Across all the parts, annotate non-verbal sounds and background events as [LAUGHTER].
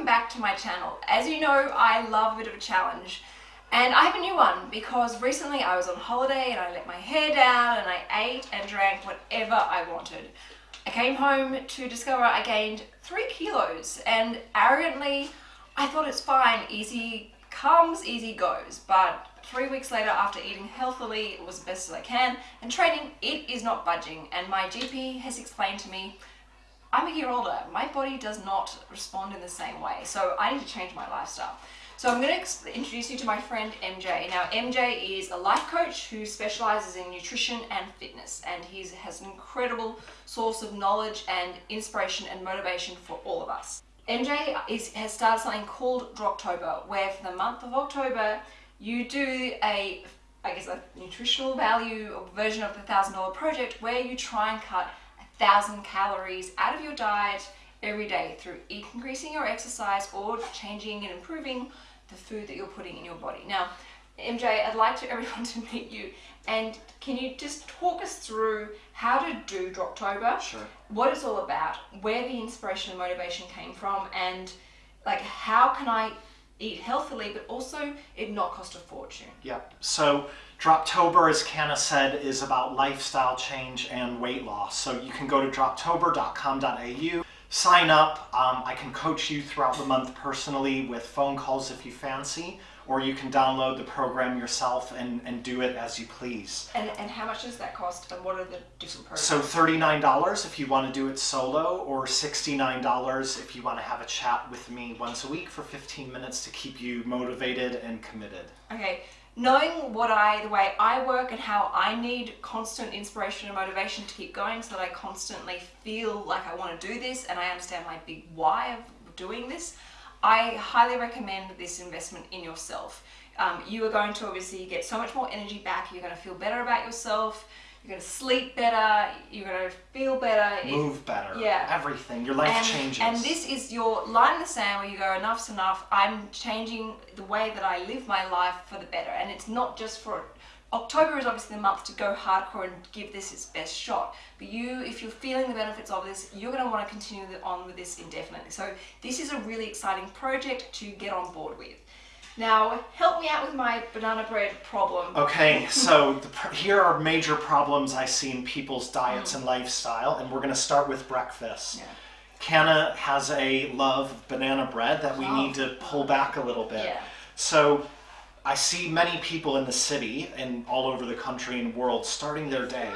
welcome back to my channel. As you know, I love a bit of a challenge. And I have a new one because recently I was on holiday and I let my hair down and I ate and drank whatever I wanted. I came home to discover I gained three kilos and arrogantly I thought it's fine, easy comes, easy goes. But three weeks later after eating healthily, it was best as I can, and training, it is not budging. And my GP has explained to me I'm a year older. My body does not respond in the same way. So I need to change my lifestyle. So I'm going to introduce you to my friend MJ. Now MJ is a life coach who specializes in nutrition and fitness and he has an incredible source of knowledge and inspiration and motivation for all of us. MJ is, has started something called Droptober where for the month of October you do a I guess a nutritional value version of the thousand dollar project where you try and cut thousand calories out of your diet every day through increasing your exercise or changing and improving the food that you're putting in your body. Now, MJ, I'd like to [LAUGHS] everyone to meet you and can you just talk us through how to do Droptober? Sure. What it's all about, where the inspiration and motivation came from and like how can I eat healthily but also it not cost a fortune? Yeah. So Droptober, as Canna said, is about lifestyle change and weight loss. So you can go to droptober.com.au, sign up. Um, I can coach you throughout the month personally with phone calls if you fancy, or you can download the program yourself and, and do it as you please. And, and how much does that cost and what are the different programs? So $39 if you want to do it solo or $69 if you want to have a chat with me once a week for 15 minutes to keep you motivated and committed. Okay, knowing what I, the way I work and how I need constant inspiration and motivation to keep going so that I constantly feel like I want to do this and I understand my big why of doing this, I highly recommend this investment in yourself. Um, you are going to obviously get so much more energy back, you're going to feel better about yourself, you're going to sleep better, you're going to feel better. Move better. Yeah. Everything. Your life and, changes. And this is your line in the sand where you go, enough's enough. I'm changing the way that I live my life for the better. And it's not just for October is obviously the month to go hardcore and give this its best shot. But you, if you're feeling the benefits of this, you're going to want to continue on with this indefinitely. So this is a really exciting project to get on board with. Now, help me out with my banana bread problem. Okay, [LAUGHS] so the, here are major problems I see in people's diets mm. and lifestyle, and we're going to start with breakfast. Yeah. Canna has a love of banana bread that we oh. need to pull back a little bit. Yeah. So I see many people in the city and all over the country and world starting their day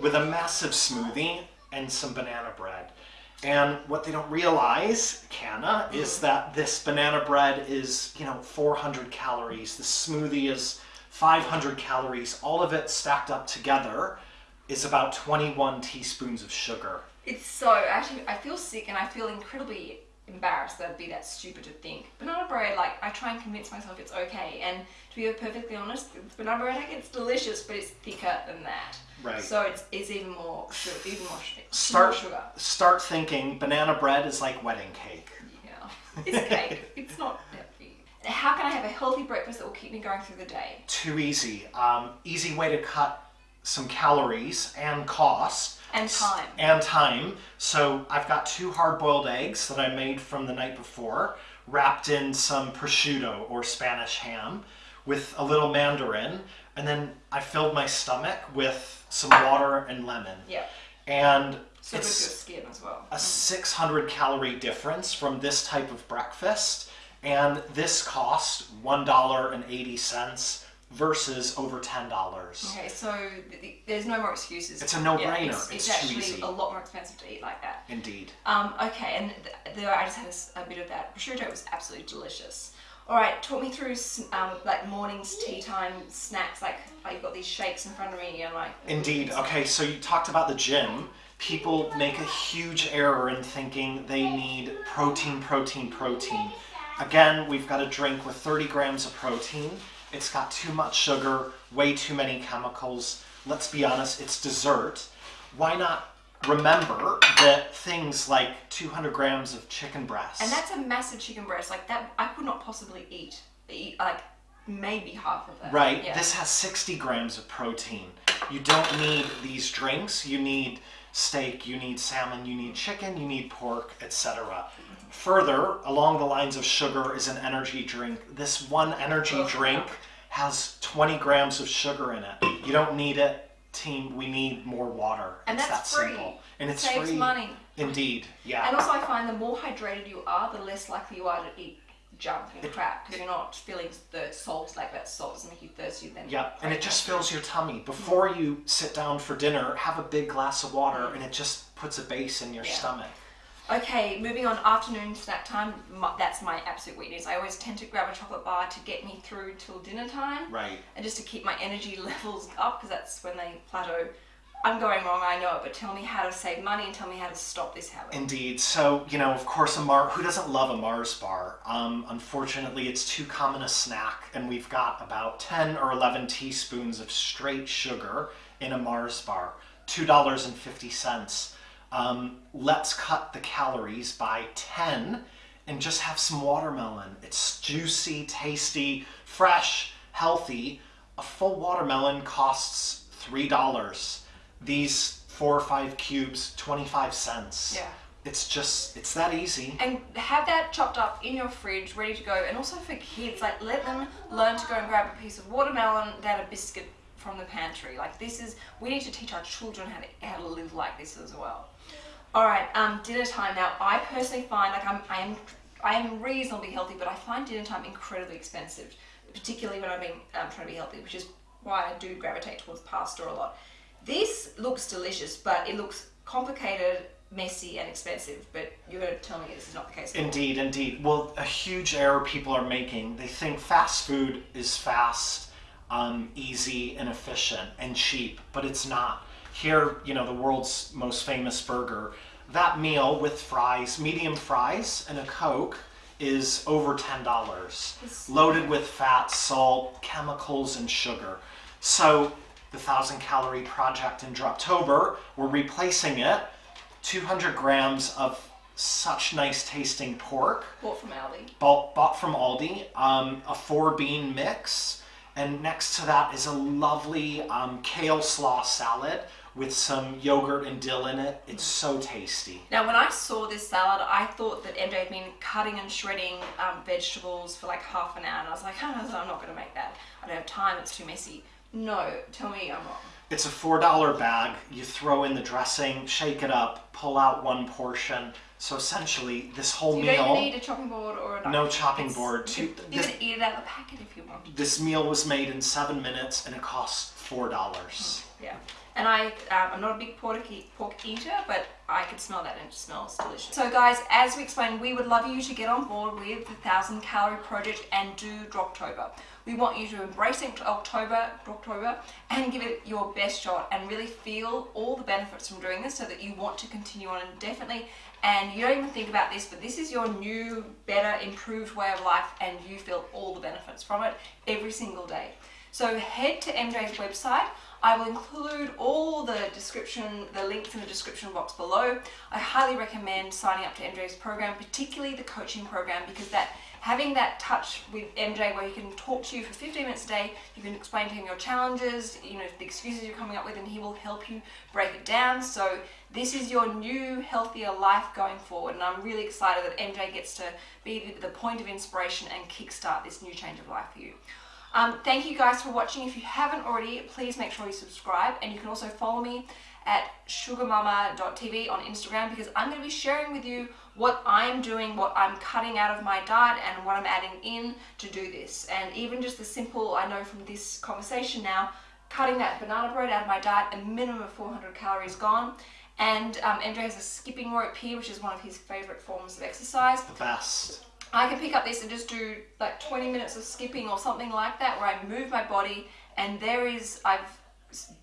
with a massive smoothie and some banana bread. And what they don't realize, Canna, is mm. that this banana bread is, you know, 400 calories. The smoothie is 500 calories. All of it stacked up together is about 21 teaspoons of sugar. It's so, actually, I feel sick and I feel incredibly embarrassed that I'd be that stupid to think. Banana bread, like, I try and convince myself it's okay. And to be perfectly honest, banana bread, I think it's delicious, but it's thicker than that. Right. So it's, it's even more sugar, even more, start, more sugar. Start thinking banana bread is like wedding cake. Yeah, it's cake. [LAUGHS] it's not healthy. How can I have a healthy breakfast that will keep me going through the day? Too easy. Um, easy way to cut some calories and cost. And time. And time. So I've got two hard-boiled eggs that I made from the night before, wrapped in some prosciutto or Spanish ham with a little mandarin, and then I filled my stomach with some water and lemon. Yeah. And so it's skin as well. A 600 calorie difference from this type of breakfast, and this cost $1.80 versus over $10. Okay, so there's no more excuses. It's a no-brainer. Yeah, it's, it's, it's actually a lot more expensive to eat like that. Indeed. Um, okay, and the, the, I just had a, a bit of that. Prosciutto it was absolutely delicious. All right, talk me through um, like mornings, tea time, snacks. Like, like you've got these shakes in front of me, and like. Indeed. Okay, so you talked about the gym. People make a huge error in thinking they need protein, protein, protein. Again, we've got a drink with 30 grams of protein. It's got too much sugar, way too many chemicals. Let's be honest, it's dessert. Why not remember that things like 200 grams of chicken breast. And that's a massive chicken breast. Like that, I could not possibly eat, eat like maybe half of that. Right. Yeah. This has 60 grams of protein. You don't need these drinks. You need steak, you need salmon, you need chicken, you need pork, etc. further, along the lines of sugar is an energy drink. This one energy drink has 20 grams of sugar in it. You don't need it, team. We need more water. And it's that's that free. simple. And it's Saves free. money. Indeed. Yeah. And also, I find the more hydrated you are, the less likely you are to eat junk and crap because you're not feeling the salt like that salt doesn't make you thirsty then. Yeah, and it just fills your tummy. Hmm. Before you sit down for dinner, have a big glass of water, hmm. and it just puts a base in your Yeah. stomach. Okay, moving on. Afternoon snack time. My, that's my absolute weakness. I always tend to grab a chocolate bar to get me through till dinner time. Right. And just to keep my energy [LAUGHS] levels up because that's when they plateau. I'm going wrong, I know it, but tell me how to save money and tell me how to stop this habit. Indeed. So, you know, of course, a Mar. Who doesn't love a Mars bar? Um, unfortunately, it's too common a snack, and we've got about 10 or 11 teaspoons of straight sugar in a Mars bar. $2.50. Um, let's cut the calories by 10 and just have some watermelon. It's juicy, tasty, fresh, healthy. A full watermelon costs $3. These four or five cubes, 25 cents. Yeah. It's just, it's that easy. And have that chopped up in your fridge, ready to go. And also for kids, like let them learn to go and grab a piece of watermelon, then a biscuit from the pantry. Like this is, we need to teach our children how to how to live like this as well. All right, um, dinner time. Now, I personally find like I'm I am I am reasonably healthy, but I find dinner time incredibly expensive, particularly when I'm being um, trying to be healthy, which is why I do gravitate towards pasta a lot. This looks delicious, but it looks complicated, messy, and expensive. But you're going to tell me this is not the case. Indeed, indeed. Well, a huge error people are making. They think fast food is fast, um, easy, and efficient and cheap, but it's not. Here, you know, the world's most famous burger, that meal with fries, medium fries, and a Coke is over $10. Loaded with fat, salt, chemicals, and sugar. So, the 1,000 calorie project in Droptober, we're replacing it 200 grams of such nice tasting pork Bought from Aldi. bought, bought from Aldi, um, a four bean mix, and next to that is a lovely um, kale slaw salad with some yogurt and dill in it. It's so tasty. Now, when I saw this salad, I thought that MJ had been cutting and shredding um, vegetables for like half an hour, and I was like, oh, [LAUGHS] I'm not going to make that. I don't have time. It's too messy. No, tell me I'm wrong. It's a $4 bag. You throw in the dressing, shake it up, pull out one portion. So essentially, this whole You meal. don't need a chopping board or a knife. No chopping It's- board. You, Two- you this- can eat it out of the packet if you want. This meal was made in seven minutes and it costs $4. Yeah. And I, um, I'm not a big pork, pork eater, but I could smell that and it smells delicious. So guys, as we explained, we would love you to get on board with the 1000 Calorie Project and do Droptober. We want you to embrace October, Droptober, and give it your best shot and really feel all the benefits from doing this so that you want to continue on indefinitely and you don't even think about this, but this is your new, better, improved way of life and you feel all the benefits from it every single day. So head to MJ's website. I will include all the description, the links in the description box below. I highly recommend signing up to MJ's program, particularly the coaching program, because that having that touch with MJ where he can talk to you for 15 minutes a day, you can explain to him your challenges, you know, the excuses you're coming up with, and he will help you break it down. So this is your new, healthier life going forward, and I'm really excited that MJ gets to be the point of inspiration and kickstart this new change of life for you. Um, thank you guys for watching. If you haven't already, please make sure you subscribe, and you can also follow me at sugarmamma.tv on Instagram because I'm going to be sharing with you what I'm doing, what I'm cutting out of my diet, and what I'm adding in to do this. And even just the simple, I know from this conversation now, cutting that banana bread out of my diet, a minimum of 400 calories gone. And um, has a skipping rope here, which is one of his favorite forms of exercise. The best. I can pick up this and just do like 20 minutes of skipping or something like that where I move my body and there is, I've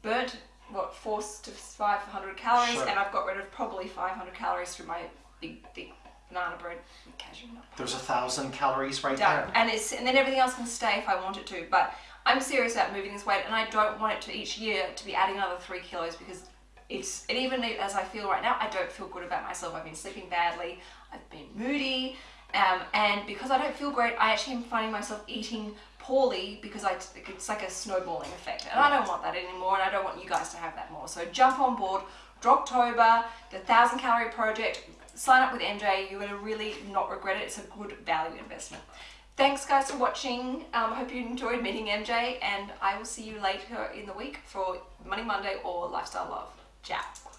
burnt what, four to 500 calories Sure. and I've got rid of probably 500 calories through my big, thick banana bread cashew nut. There's a thousand calories right Done. there. And it's and then everything else can stay if I want it to. But I'm serious about moving this weight, and I don't want it to each year to be adding another three kilos because it's and even as I feel right now, I don't feel good about myself. I've been sleeping badly. I've been moody. Um, and because I don't feel great, I actually am finding myself eating poorly because I, it's like a snowballing effect. And I don't want that anymore, and I don't want you guys to have that more. So jump on board, Droptober, the 1000 Calorie Project, sign up with MJ. You're going to really not regret it. It's a good value investment. Thanks guys for watching. Um, hope you enjoyed meeting MJ and I will see you later in the week for Money Monday or Lifestyle Love. Ciao.